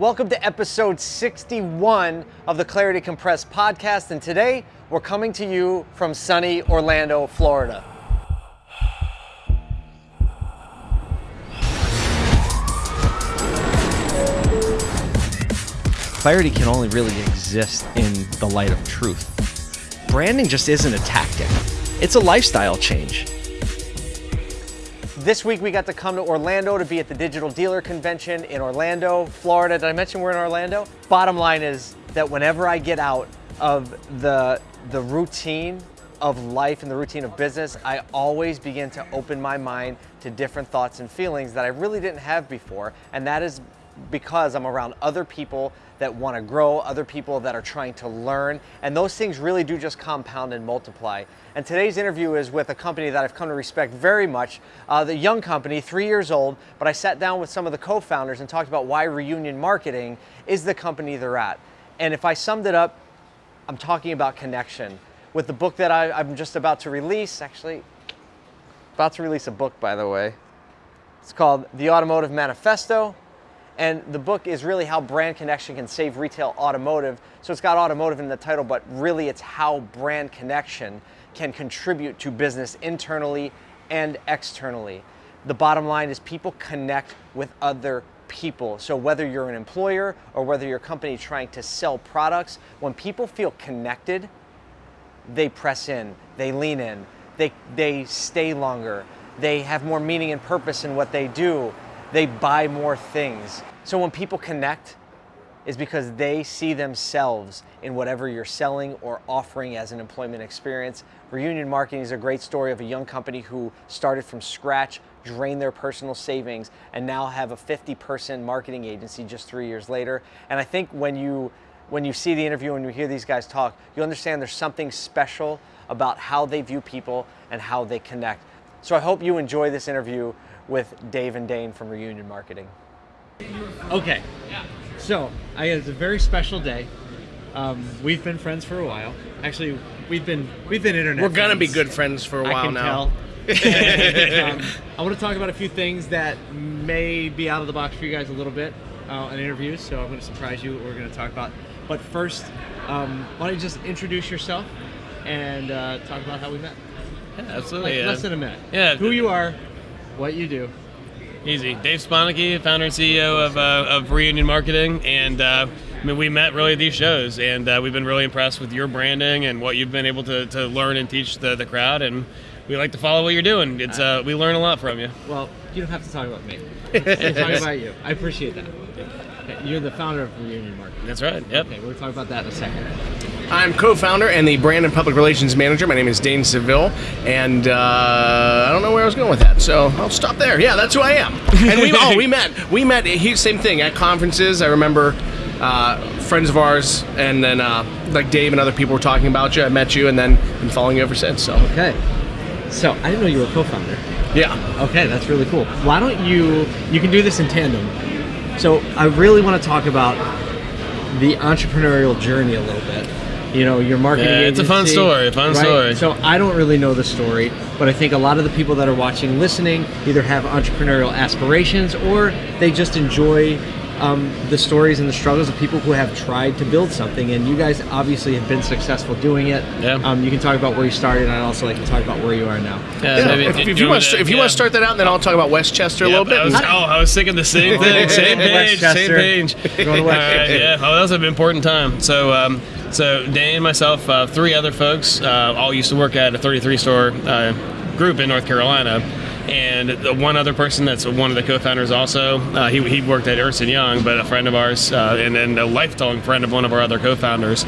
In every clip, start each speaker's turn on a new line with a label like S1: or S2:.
S1: Welcome to episode 61 of the Clarity Compressed podcast, and today we're coming to you from sunny Orlando, Florida. Clarity can only really exist in the light of truth. Branding just isn't a tactic, it's a lifestyle change. This week we got to come to Orlando to be at the Digital Dealer Convention in Orlando, Florida. Did I mention we're in Orlando? Bottom line is that whenever I get out of the, the routine of life and the routine of business, I always begin to open my mind to different thoughts and feelings that I really didn't have before. And that is because I'm around other people that want to grow, other people that are trying to learn, and those things really do just compound and multiply. And today's interview is with a company that I've come to respect very much, uh, the young company, three years old, but I sat down with some of the co-founders and talked about why Reunion Marketing is the company they're at. And if I summed it up, I'm talking about connection. With the book that I, I'm just about to release, actually, about to release a book, by the way. It's called The Automotive Manifesto and the book is really how brand connection can save retail automotive. So it's got automotive in the title, but really it's how brand connection can contribute to business internally and externally. The bottom line is people connect with other people. So whether you're an employer or whether your company trying to sell products, when people feel connected, they press in, they lean in, they, they stay longer, they have more meaning and purpose in what they do, they buy more things. So when people connect, is because they see themselves in whatever you're selling or offering as an employment experience. Reunion Marketing is a great story of a young company who started from scratch, drained their personal savings, and now have a 50 person marketing agency just three years later. And I think when you when you see the interview and you hear these guys talk, you understand there's something special about how they view people and how they connect. So I hope you enjoy this interview with Dave and Dane from Reunion Marketing. Okay. So, I, it's a very special day. Um, we've been friends for a while. Actually, we've been we've been internet.
S2: We're gonna
S1: friends.
S2: be good friends for a while
S1: I can
S2: now.
S1: Tell. and, um, I want to talk about a few things that may be out of the box for you guys a little bit uh, in interviews. So I'm going to surprise you. What we're going to talk about. But first, um, why don't you just introduce yourself and uh, talk about how we met?
S3: Yeah, absolutely.
S1: Like
S3: yeah.
S1: less than a minute.
S3: Yeah.
S1: Who you are, what you do.
S3: Easy. Dave Sponicky, founder and CEO of, uh, of Reunion Marketing, and uh, I mean, we met really at these shows, and uh, we've been really impressed with your branding and what you've been able to, to learn and teach the, the crowd, and we like to follow what you're doing. It's uh, we learn a lot from you.
S1: Well, you don't have to talk about me. Talk about you. I appreciate that. Okay, You're the founder of Reunion Marketing.
S3: That's right. Yep.
S1: Okay, we'll talk about that in a second.
S2: I'm co-founder and the brand and public relations manager. My name is Dane Seville, and uh, I don't know where I was going with that, so I'll stop there. Yeah, that's who I am. And we oh we met we met he, same thing at conferences. I remember uh, friends of ours, and then uh, like Dave and other people were talking about you. I met you, and then been following you ever since. So
S1: Okay. So I didn't know you were a co-founder.
S2: yeah,
S1: Okay, that's really cool. Why don't you you can do this in tandem. So I really want to talk about the entrepreneurial journey a little bit. You know, your marketing
S3: Yeah, it's a fun story, fun
S1: right?
S3: story.
S1: So I don't really know the story, but I think a lot of the people that are watching, listening, either have entrepreneurial aspirations or they just enjoy um, the stories and the struggles of people who have tried to build something. And you guys obviously have been successful doing it.
S3: Yeah.
S1: Um, you can talk about where you started, and I'd also like to talk about where you are now.
S3: Yeah,
S2: Yeah,
S3: maybe-
S2: if,
S3: do
S2: if you
S3: want
S2: want to, if you want to start that out, then I'll talk about Westchester a little bit.
S3: I was, oh, I was thinking the same thing. Same page. Same page.
S1: Going to
S3: All right,
S1: Westchester.
S3: yeah. Oh, that was an important time. So, um, so Dane, myself, uh, three other folks, uh, all used to work at a 33 store uh, group in North Carolina. And the one other person that's one of the co-founders also, uh, he, he worked at Ernst & Young, but a friend of ours, uh, and then a lifelong friend of one of our other co-founders.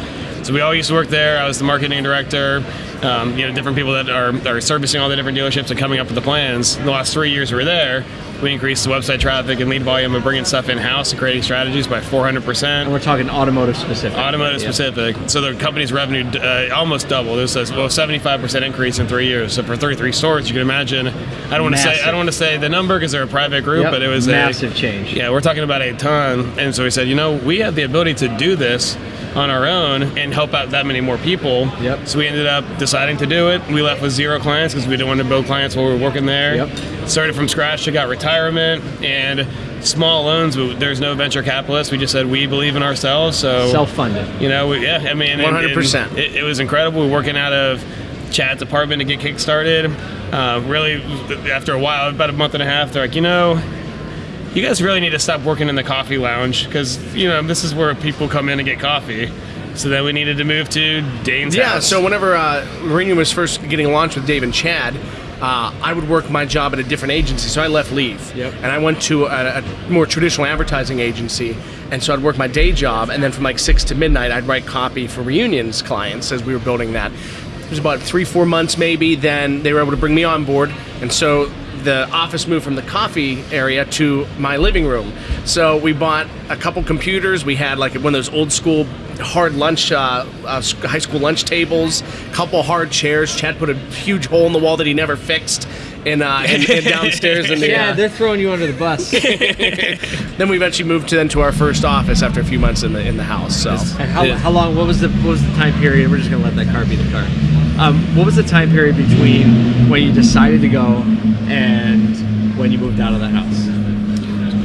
S3: So we all used to work there. I was the marketing director. Um, you know, different people that are, are servicing all the different dealerships and coming up with the plans. The last three years we were there, we increased the website traffic and lead volume and bringing stuff in house and creating strategies by 400%.
S1: And we're talking automotive specific.
S3: Automotive
S1: Yeah.
S3: specific. So the company's revenue uh, almost doubled. It was a well, 75% increase in three years. So for 33 stores, you can imagine. I don't want to say I don't want to say the number because they're a private group,
S1: Yep,
S3: but it was
S1: massive
S3: a, massive
S1: change.
S3: Yeah, we're talking about a ton. And so we said, you know, we have the ability to do this on our own and help out that many more people.
S1: Yep.
S3: So we ended up deciding to do it. We left with zero clients because we didn't want to build clients while we were working there.
S1: Yep.
S3: Started from scratch, took out retirement, and small loans. There's no venture capitalists. We just said we believe in ourselves. So
S1: Self-funded.
S3: You know, we, yeah. I mean, and- and
S2: 100%.
S3: It, it was incredible. We We're working out of Chad's apartment to get kickstarted. Uh, really, after a while, about a month and a half, they're like, you know, you guys really need to stop working in the coffee lounge because you know this is where people come in and get coffee. So then we needed to move to Dane's
S2: Yeah,
S3: house.
S2: so whenever uh, Reunion was first getting launched with Dave and Chad, uh, I would work my job at a different agency, so I left Leave.
S1: Yep.
S2: And I went to a, a more traditional advertising agency, and so I'd work my day job, and then from like 6 to midnight, I'd write copy for Reunions clients as we were building that. It was about three, four months maybe, then they were able to bring me on board, and so the office moved from the coffee area to my living room. So we bought a couple computers. We had like one of those old school hard lunch, uh, uh, high school lunch tables, couple hard chairs. Chad put a huge hole in the wall that he never fixed. In, uh, in, in downstairs in the
S1: Yeah,
S2: uh,
S1: they're throwing you under the bus.
S2: then we eventually moved to then to our first office after a few months in the in the house so
S1: And how, how long? What was the what was the time period? We're just gonna let that car be the car. Um, what was the time period between when you decided to go and when you moved out of the house?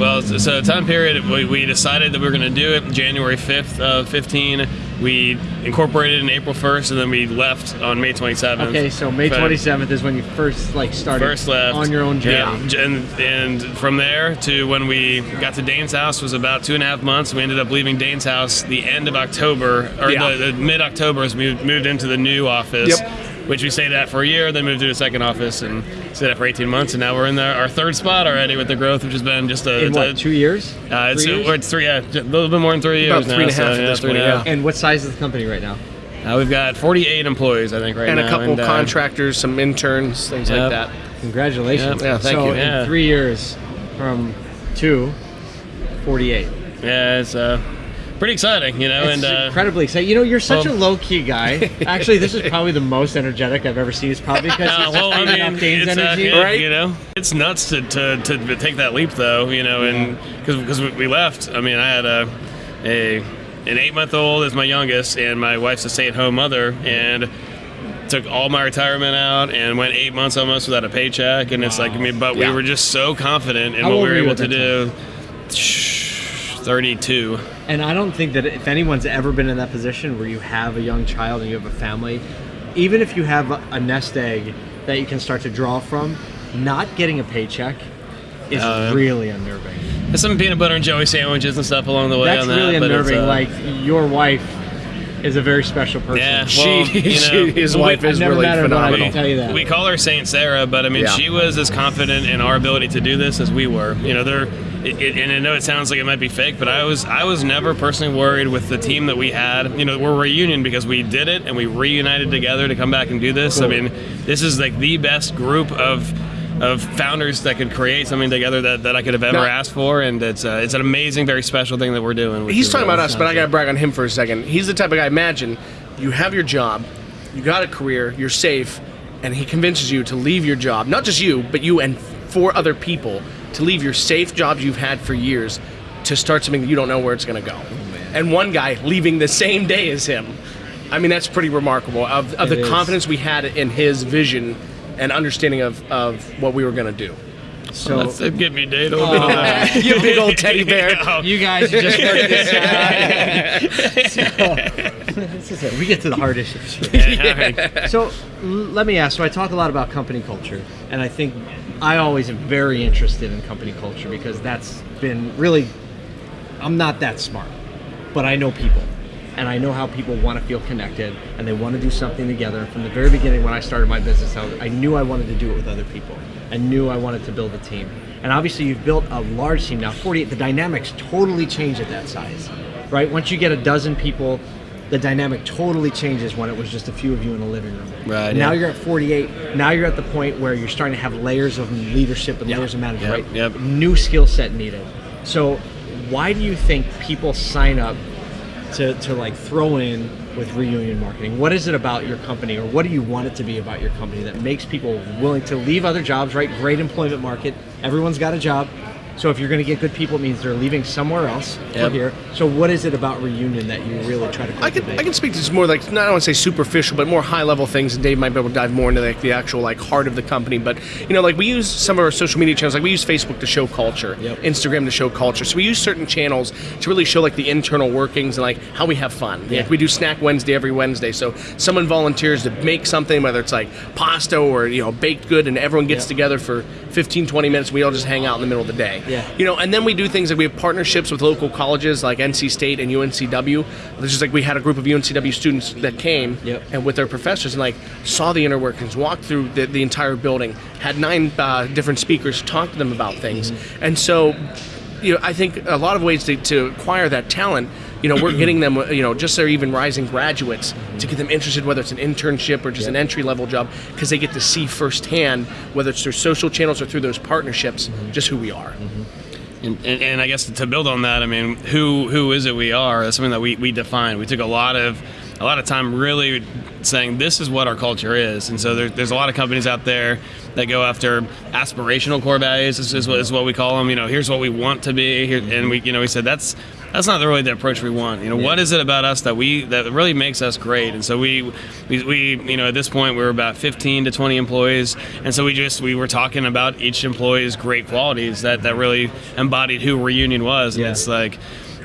S3: Well, so- so time period, we, we decided that we were going to do it January 5th of 15. We incorporated in April 1st, and then we left on May 27th.
S1: Okay, so May 27th is when you first like started
S3: First left
S1: on your own journey.
S3: Yeah, and and from there to when we got to Dane's house was about two and a half months. We ended up leaving Dane's house the end of October or
S2: Yeah.
S3: the, the mid October as we moved into the new office.
S2: Yep.
S3: Which we stayed at for a year, then moved to the second office and stayed at for 18 months, and now we're in the, our third spot already with the growth, which has been just a.
S1: In what?
S3: a-
S1: two years?
S3: Uh, it's,
S1: Three
S3: a,
S1: years?
S3: it's three, yeah, a little bit more than three
S2: About
S3: years
S2: three and a
S3: now.
S2: half
S3: so,
S2: at this
S3: three
S2: point,
S3: and.
S1: And what size is the company right now?
S3: Uh, we've got 48 employees, I think, right now.
S2: and
S3: now.
S2: a couple
S3: uh,
S2: contractors some interns things
S3: Yep.
S2: like that
S1: Congratulations.
S3: Yeah,
S2: yeah, thank
S1: so
S2: you.
S1: in three years, from two, 48.
S3: Yeah, it's uh, pretty exciting, you know,
S1: It's
S3: and uh,
S1: incredibly exciting. You know, you're such
S3: well-
S1: a low key guy. Actually, this is probably the most energetic I've ever seen. It's probably because
S3: Uh,
S1: he's
S3: well,
S1: just
S3: I mean,
S1: off Dane's
S3: it's, uh,
S1: energy.
S3: yeah,
S2: right?
S3: You know, it's nuts to, to, to take that leap, though. You know, and because because we left, I mean, I had a a an eight month old as my youngest, and my wife's a stay at home mother, and took all my retirement out and went eight months almost without a paycheck. And it's like, I mean, but
S2: Yeah.
S3: we were just so confident in
S1: How
S3: what we were
S1: were
S3: able to
S1: that
S3: do. Thirty two.
S1: And I don't think that if anyone's ever been in that position where you have a young child and you have a family, even if you have a, a nest egg that you can start to draw from, not getting a paycheck is
S3: Uh,
S1: really unnerving.
S3: There's some peanut butter and jelly sandwiches and stuff along the way.
S1: That's
S3: on that,
S1: really
S3: but
S1: unnerving.
S3: uh,
S1: like your wife is a very special person.
S3: Yeah,
S2: she,
S3: well, you know,
S2: she his wife
S1: I've
S2: is really
S1: met her, but I can tell you that.
S3: We call her Saint Sarah, but I mean,
S2: Yeah.
S3: she was as confident in our ability to do this as we were. You know, there. It, it, and I know it sounds like it might be fake, but I was I was never personally worried with the team that we had. You know, we're reunion because we did it and we reunited together to come back and do this. I mean, this is like the best group of of founders that could create something together that, that I could have ever
S2: Now-
S3: asked for, and it's uh, it's an amazing, very special thing that we're doing.
S2: He's talking about us, but I gotta brag on him for a second. He's the type of guy. Imagine you have your job, you got a career, you're safe, and he convinces you to leave your job. Not just you, but you and four other people to leave your safe jobs you've had for years to start something that you don't know where it's gonna go. Oh, and one guy leaving the same day as him. I mean, that's pretty remarkable. Of, of
S1: It
S2: the
S1: is.
S2: confidence we had in his vision and understanding of, of what we were gonna do.
S1: So
S3: That's a give me date.
S2: Oh, you big old teddy bear.
S1: you guys just worked this out. so, this is it. We get to the hard issues. here. So let me ask. So I talk a lot about company culture, and I think I always am very interested in company culture because that's been really. I'm not that smart, but I know people, and I know how people want to feel connected and they want to do something together. And from the very beginning, when I started my business, I, I knew I wanted to do it with other people. I knew I wanted to build a team. And obviously, you've built a large team now. 48. The dynamics totally change at that size, right? Once you get a dozen people. The dynamic totally changes when it was just a few of you in a living room.
S3: Right,
S1: Now
S3: yeah.
S1: you're at 48. Now you're at the point where you're starting to have layers of leadership and layers of management.
S3: Yep,
S1: right?
S3: yep.
S1: New skill set needed. So, why do you think people sign up to, to like throw in with reunion marketing? What is it about your company, or what do you want it to be about your company that makes people willing to leave other jobs? Right, great employment market. Everyone's got a job. So if you're going to get good people, it means they're leaving somewhere else
S3: Yep.
S1: for here. So what is it about reunion that you really try to
S2: I can? I can speak to this more like not I don't want to say superficial, but more high level things. And Dave might be able to dive more into like the actual like heart of the company. But you know, like we use some of our social media channels. Like we use Facebook to show culture,
S1: Yep.
S2: Instagram to show culture. So we use certain channels to really show like the internal workings and like how we have fun.
S1: Yeah.
S2: Like we do Snack Wednesday every Wednesday. So someone volunteers to make something, whether it's like pasta or you know baked good, and everyone gets
S1: Yeah.
S2: together for 15, 20 minutes. We all just hang out in the middle of the day.
S1: Yeah.
S2: You know, and then we do things like we have partnerships with local colleges like NC State and UNCW. It's just like we had a group of UNCW students that came
S1: Yep.
S2: and with their professors and like saw the inner workings, walked through the, the entire building, had nine uh, different speakers talk to them about things,
S1: Mm-hmm.
S2: and so. You know, I think a lot of ways to, to acquire that talent, you know, we're getting them, you know, just their even rising graduates to get them interested, whether it's an internship or just an entry level job, because they get to see firsthand, whether it's through social channels or through those partnerships,
S1: Mm-hmm.
S2: just who we are.
S3: And, and, and I guess to build on that, I mean, who who is it we are? That's something that we, we define. We took a lot of a lot of time really saying this is what our culture is. And so there, there's a lot of companies out there that go after aspirational core values is, is, what, is what we call them. You know, here's what we want to be. Here, and we you know we said that's that's not really the approach we want. You know, what is it about us that we that really makes us great? And so we, we we you know at this point we were about 15 to 20 employees, and so we just we were talking about each employee's great qualities that that really embodied who Reunion was. And
S1: Yeah.
S3: it's like.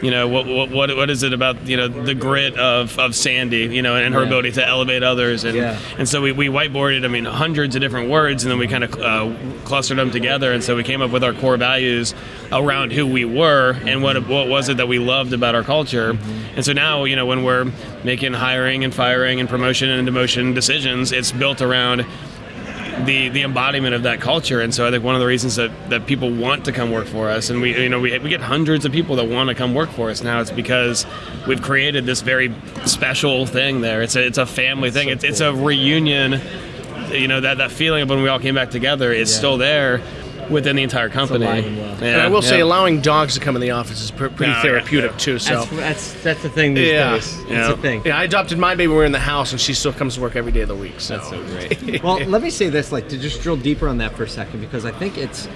S3: You know what, what what is it about you know the grit of, of Sandy you know and her
S1: Yeah.
S3: ability to elevate others and
S1: Yeah.
S3: and so we, we whiteboarded I mean hundreds of different words and then we kind of uh, clustered them together and so we came up with our core values around who we were and what what was it that we loved about our culture and so now you know when we're making hiring and firing and promotion and demotion decisions it's built around the the embodiment of that culture. And so I think one of the reasons that, that people want to come work for us and we you know we, we get hundreds of people that want to come work for us now it's because we've created this very special thing there. It's a it's a family thing.
S1: So
S3: it's, it's a reunion. You know that that feeling of when we all came back together is
S1: Yeah.
S3: still there within the entire company
S1: and well.
S3: Yeah,
S2: and I will say, allowing dogs to come in the office is pr- pretty
S3: Yeah,
S2: therapeutic
S3: yeah.
S2: too. So.
S1: That's, that's that's the thing these
S2: Yeah.
S1: days. It's
S3: Yeah.
S1: a thing.
S2: yeah, I adopted my baby. We're in the house, and she still comes to work every day of the week. So,
S1: That's so great. well, let me say this, like to just drill deeper on that for a second, because I think it's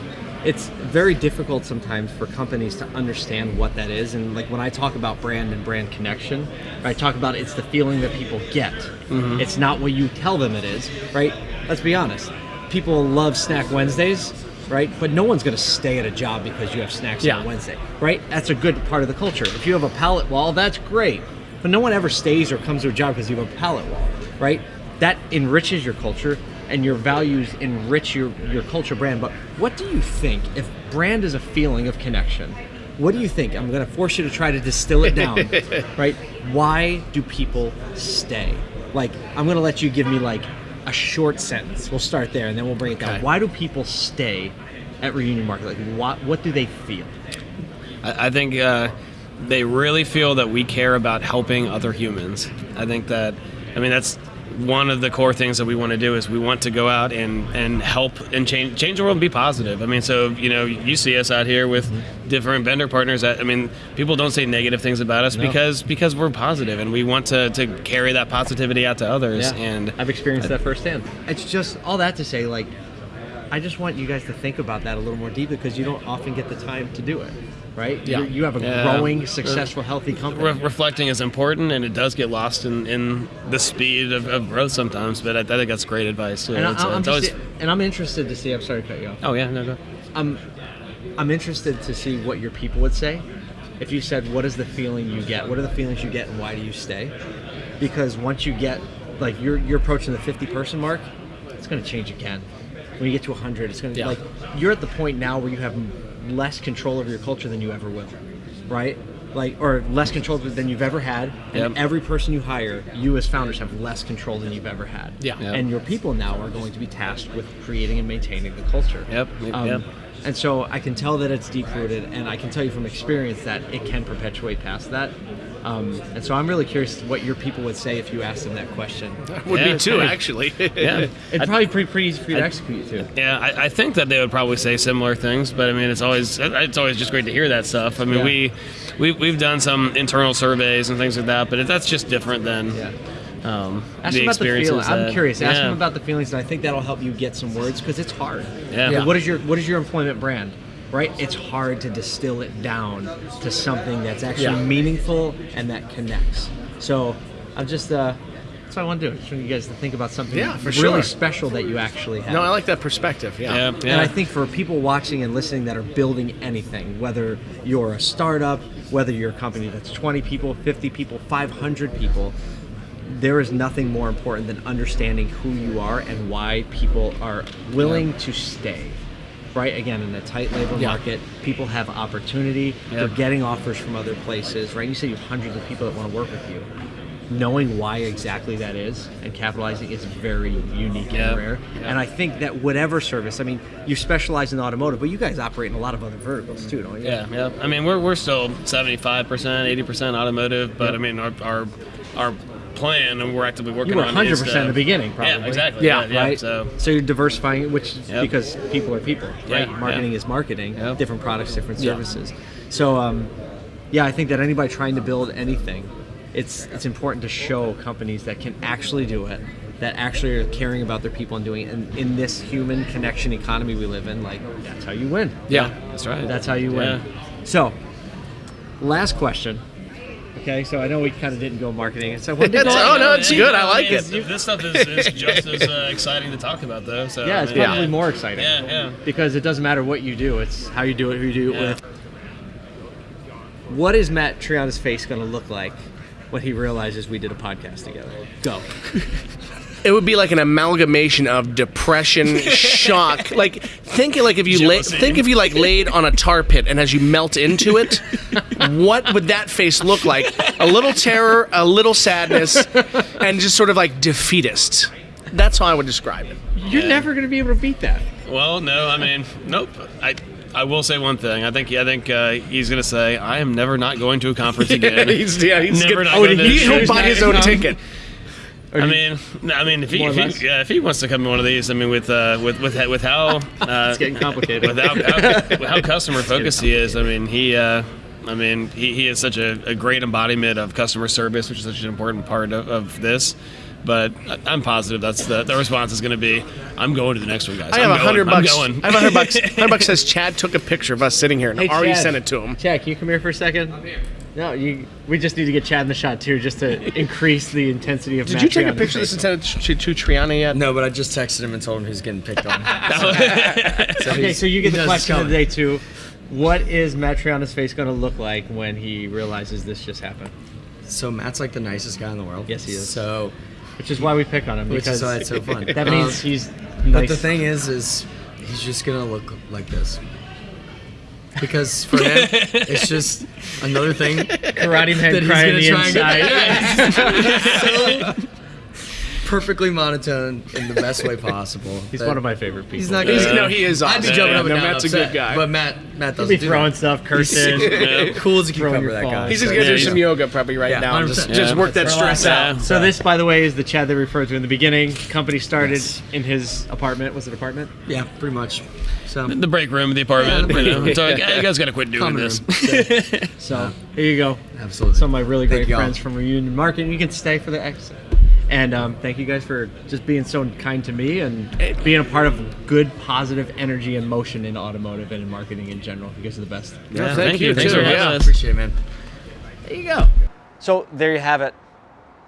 S1: it's very difficult sometimes for companies to understand what that is. And like when I talk about brand and brand connection, I talk about it's the feeling that people get. Mm-hmm. It's not what you tell them it is, right? Let's be honest. People love Snack Wednesdays, right? But no one's going to stay at a job because you have snacks
S2: Yeah.
S1: on Wednesday, right? That's a good part of the culture. If you have a pallet wall, that's great. But no one ever stays or comes to a job because you have a pallet wall, right? That enriches your culture and your values enrich your, your culture brand. But what do you think if brand is a feeling of connection? What do you think? I'm going to force you to try to distill it down, right? Why do people stay? Like, I'm going to let you give me like a short sentence. We'll start there and then we'll bring it down. Why do people stay at Reunion Market? Like, what, what do they feel?
S3: I, I think uh, they really feel that we care about helping other humans. I think that, I mean, that's one of the core things that we want to do is we want to go out and, and help and change change the world and be positive. I mean, so you know, you see us out here with different vendor partners. That I mean, people don't say negative things about us
S1: No.
S3: because because we're positive and we want to, to carry that positivity out to others. Yeah. And
S1: I've experienced that firsthand. It's just all that to say, like, I just want you guys to think about that a little more deeply because you don't often get the time to do it, right?
S2: Yeah.
S1: You, you have a
S3: Yeah.
S1: growing, successful, healthy company.
S3: re- reflecting is important, and it does get lost in, in the speed of, of growth sometimes. But I, I think that's great advice too.
S1: and, I,
S3: It's, uh,
S1: I'm
S3: it's
S1: just,
S3: always-
S1: and I'm interested to see. I'm sorry to cut you off.
S3: oh yeah, no go.
S1: I'm, I'm interested to see what your people would say if you said, "What is the feeling you get? What are the feelings you get, and why do you stay?" Because once you get, like, you're you're approaching the 50 person mark, it's going to change again. When you get to 100, it's going to
S2: Yeah.
S1: like you're at the point now where you have less control over your culture than you ever will, right? Like, or less control than you've ever had. And
S3: Yep.
S1: every person you hire, you as founders have less control than you've ever had.
S2: Yeah.
S3: Yep.
S1: And your people now are going to be tasked with creating and maintaining the culture.
S3: Yep, yep,
S1: Um,
S3: yep.
S1: And so I can tell that it's deep rooted, and I can tell you from experience that it can perpetuate past that. Um, and so I'm really curious what your people would say if you asked them that question.
S2: would
S3: Yeah,
S2: be too, actually.
S3: Yeah.
S1: It'd probably be pretty, pretty easy for you to execute too.
S3: Yeah, I, I think that they would probably say similar things, but I mean, it's always it's always just great to hear that stuff. I mean,
S1: Yeah.
S3: we, we we've done some internal surveys and things like that, but it, that's just different than
S1: Yeah.
S3: um,
S1: Ask
S3: the
S1: them about the
S3: experiences.
S1: feeling. I'm curious. Ask
S3: yeah.
S1: them about the feelings, and I think that'll help you get some words because it's hard.
S3: Yeah.
S1: Like, What is your What is your employment brand? Right? It's hard to distill it down to something that's actually
S2: Yeah.
S1: meaningful and that connects. So I'm just uh, that's what I want to do. Just want you guys to think about something
S2: Yeah, for
S1: really
S2: sure.
S1: special that you actually have.
S2: No, I like that perspective. Yeah.
S3: Yeah, yeah.
S1: And I think for people watching and listening that are building anything, whether you're a startup, whether you're a company that's 20 people, 50 people, 500 people, there is nothing more important than understanding who you are and why people are willing to stay. Right? Again, in a tight labor
S2: Yeah.
S1: market, people have opportunity. They're getting offers from other places, right? You say you have hundreds of people that want to work with you. Knowing why exactly that is and capitalizing is very unique
S3: Yeah.
S1: and rare. And I think that whatever service, I mean, you specialize in automotive, but you guys operate in a lot of other verticals too, don't you?
S3: Yeah, yeah. I mean, we're, we're still 75%, 80% automotive, but I mean, our, our, our plan, and we're actively working
S1: You were
S3: on
S1: 100% in the beginning, probably.
S3: Yeah, exactly.
S2: Yeah,
S3: yeah,
S1: right?
S3: So,
S1: So you're diversifying, which
S3: Yep.
S1: because people are people, right?
S3: Yeah,
S1: marketing
S3: yeah.
S1: is marketing,
S3: Yep.
S1: different products, different
S3: Yeah.
S1: services. So, um, yeah, I think that anybody trying to build anything, it's it's important to show companies that can actually do it, that actually are caring about their people and doing it. And in this human connection economy we live in, like that's how you win.
S2: Yeah.
S3: that's right.
S1: That's how you win. So, last question. Okay, so I know we kind of didn't go marketing. So what did
S2: It's- oh, no, it's good. I like it.
S3: This stuff is, is just as uh, exciting to talk about, though. So
S1: Yeah, it's
S3: I mean,
S1: probably more exciting.
S3: Yeah, yeah.
S1: Because it doesn't matter what you do; it's how you do it, who you do it
S3: Yeah.
S1: with. What is Matt Triana's face going to look like when he realizes we did a podcast together? Go.
S2: It would be like an amalgamation of depression, shock. Like think it like if you lay,
S3: Jealousy.
S2: think if you like laid on a tar pit and as you melt into it, what would that face look like? A little terror, a little sadness, and just sort of like defeatist. That's how I would describe it.
S1: You're
S3: Yeah.
S1: never going to be able to beat that.
S3: Well, no, I mean, nope. I I will say one thing. I think I think uh, he's gonna say I am never not going to a conference again.
S2: he's, yeah, he's
S3: Never
S2: good.
S3: not
S2: Oh,
S3: gonna
S2: he,
S3: do
S2: he'll buy his own ticket.
S3: I mean, no, I mean, if he, if he, yeah, if he wants to come to one of these, I mean, with uh, with with with how uh,
S1: It's getting complicated.
S3: with how, how, how customer focused he is. I mean, he. Uh, I mean, he, he is such a, a great embodiment of customer service, which is such an important part of, of this. But I- I'm positive that's the, the response is going to be, I'm going to the next one, guys.
S2: I have a hundred
S3: going. I'm
S2: bucks.
S3: going.
S2: I have a hundred bucks. Hundred bucks says Chad took a picture of us sitting here and already
S1: Chad.
S2: sent it to him.
S1: Chad, can you come here for a second? I'm here. No, you. We just need to get Chad in the shot too, just to increase the intensity of.
S2: Did
S1: Matt
S2: you take a picture of this
S1: face.
S2: and send it to, to Triana yet?
S4: No, but I just texted him and told him he's getting picked on. so
S1: Okay, so you get the
S4: knows it's
S1: question of the day too. What is Matt Triana's face going to look like when he realizes this just happened?
S4: So Matt's like the nicest guy in the world.
S1: Yes, he is.
S4: So,
S1: Which is why we pick on him
S4: which
S1: because
S4: is why it's so fun.
S1: that means
S4: Um,
S1: he's
S4: But the thing is, is he's just gonna look like this. Because for him, it's just another thing
S1: karate man
S4: that he's
S1: crying
S4: gonna
S1: the
S4: try
S1: inside.
S4: and get. so perfectly monotone in the best way possible.
S1: He's one of my favorite people.
S4: He's not
S2: He's,
S4: gonna.
S2: no, he is.
S4: I'd be
S2: awesome.
S4: jumping up and
S2: no,
S4: down.
S2: Matt's a good guy.
S4: But Matt, Matt
S1: He'll
S4: doesn't
S1: be throwing
S4: that.
S1: stuff, cursing.
S3: Yeah.
S4: cool as a cucumber. That guy.
S2: He's just gonna do
S4: yeah,
S2: some
S4: he's-
S2: yoga probably right
S4: Yeah,
S2: now. Just,
S4: 100%.
S2: just work that stress
S3: Yeah.
S2: out.
S1: So this, by the way, is the Chad they referred to in the beginning. Company started
S4: Yes.
S1: in his apartment. Was it apartment?
S4: Yeah, pretty much. So
S3: the break room of the apartment.
S4: Yeah,
S3: you know, so like, hey, you guys got to quit doing
S4: common
S3: this.
S1: So here you go.
S4: Absolutely.
S1: Some of my really great friends from Reunion Market. You can stay for the X. And um, thank you guys for just being so kind to me and being a part of good, positive energy and motion in automotive and in marketing in general. You guys are the best.
S3: Yeah,
S2: thank you,
S3: Thanks
S2: too,
S3: for having
S2: yeah.
S3: us.
S4: Appreciate it, man.
S1: There you go.
S5: So there you have it.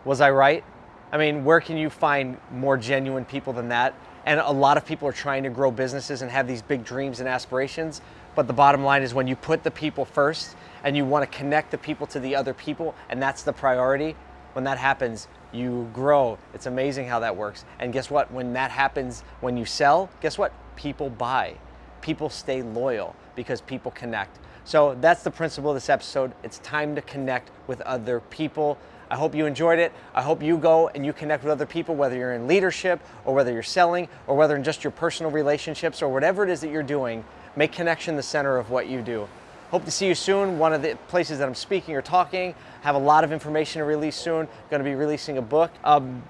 S5: Was I right? I mean, where can you find more genuine people than that? And a lot of people are trying to grow businesses and have these big dreams and aspirations. But the bottom line is when you put the people first and you want to connect the people to the other people, and that's the priority, when that happens, you grow. It's amazing how that works. And guess what? When that happens, when you sell, guess what? People buy. People stay loyal because people connect. So that's the principle of this episode. It's time to connect with other people. I hope you enjoyed it. I hope you go and you connect with other people, whether you're in leadership or whether you're selling or whether in just your personal relationships or whatever it is that you're doing. Make connection the center of what you do. Hope to see you soon. One of the places that I'm speaking or talking, have a lot of information to release soon. Going to be releasing a book um,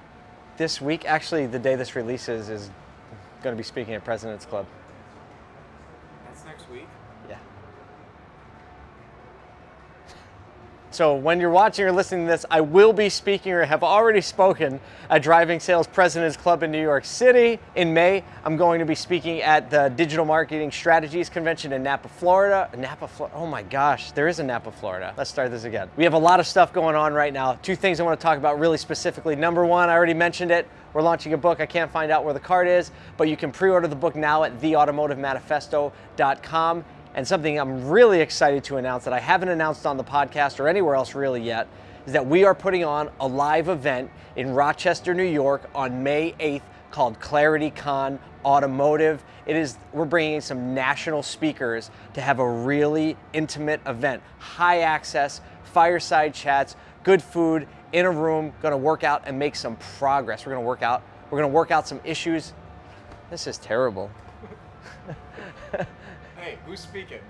S5: this week. Actually, the day this releases is going to be speaking at President's Club.
S6: That's next week.
S5: Yeah.
S1: So when you're watching or listening to this, I will be speaking or have already spoken at Driving Sales President's Club in New York City. In May, I'm going to be speaking at the Digital Marketing Strategies Convention in Napa, Florida. Napa, Florida. Oh my gosh, there is a Napa, Florida. Let's start this again. We have a lot of stuff going on right now. Two things I want to talk about really specifically. Number one, I already mentioned it. We're launching a book. I can't find out where the card is, but you can pre-order the book now at theautomotivemanifesto.com. And something I'm really excited to announce that I haven't announced on the podcast or anywhere else really yet is that we are putting on a live event in Rochester, New York on May 8th called Clarity Con Automotive. It is we're bringing in some national speakers to have a really intimate event, high access, fireside chats, good food in a room, to work out and make some progress. We're to work out. We're to work out some issues. This is terrible.
S2: Hey, who's speaking?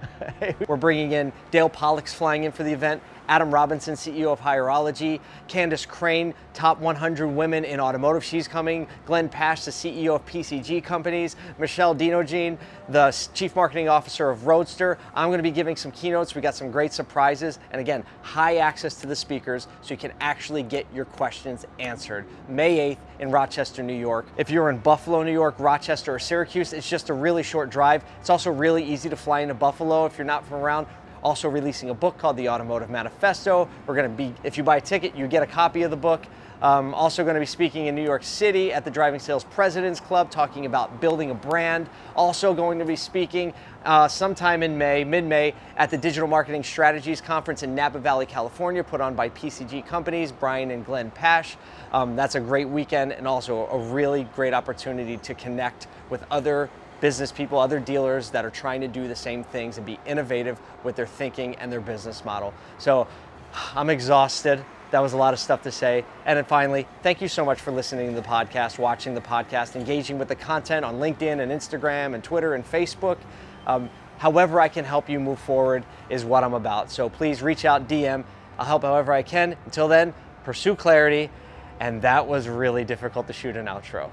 S1: We're bringing in Dale Pollak's flying in for the event, Adam Robinson, CEO of Hireology, Candace Crane, top 100 women in automotive, she's coming, Glenn Pasch, the CEO of PCG Companies, Michelle Denogean, the Chief Marketing Officer of Roadster. I'm going to be giving some keynotes. We got some great surprises, and again, high access to the speakers so you can actually get your questions answered. May 8th in Rochester, New York. If you're in Buffalo, New York, Rochester, or Syracuse, it's just a really short drive. It's also really easy to fly into Buffalo if you're not from around also releasing a book called The Automotive Manifesto. We're going to be, if you buy a ticket, you get a copy of the book. Um, also going to be speaking in New York City at the Driving Sales President's Club, talking about building a brand. Also going to be speaking uh, sometime in May, mid-May, at the Digital Marketing Strategies Conference in Napa Valley, California, put on by PCG Companies, Brian and Glenn Pasch. Um, that's a great weekend and also a really great opportunity to connect with other business people, other dealers that are trying to do the same things and be innovative with their thinking and their business model. So I'm exhausted. That was a lot of stuff to say. And then finally, thank you so much for listening to the podcast, watching the podcast, engaging with the content on LinkedIn and Instagram and Twitter and Facebook. Um, however, I can help you move forward is what I'm about. So please reach out, DM. I'll help however I can. Until then, pursue clarity. And that was really difficult to shoot an outro.